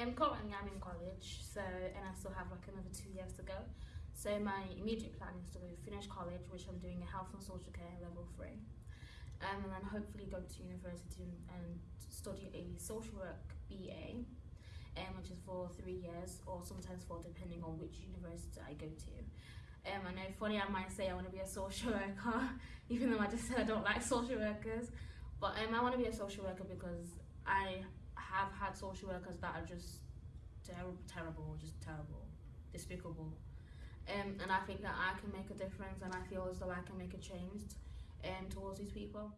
Um, currently I'm in college, so and I still have like another two years to go. So my immediate plan is to finish college, which I'm doing a health and social care level three, um, and then hopefully go to university and, study a social work BA, um, which is for three years or sometimes four, depending on which university I go to. Um, I know funny I might say I want to be a social worker, even though I just said I don't like social workers, but um, I want to be a social worker because I have had social workers that are just terrible, terrible, just terrible, despicable. Um, and I think that I can make a difference and I feel as though I can make a change um, towards these people.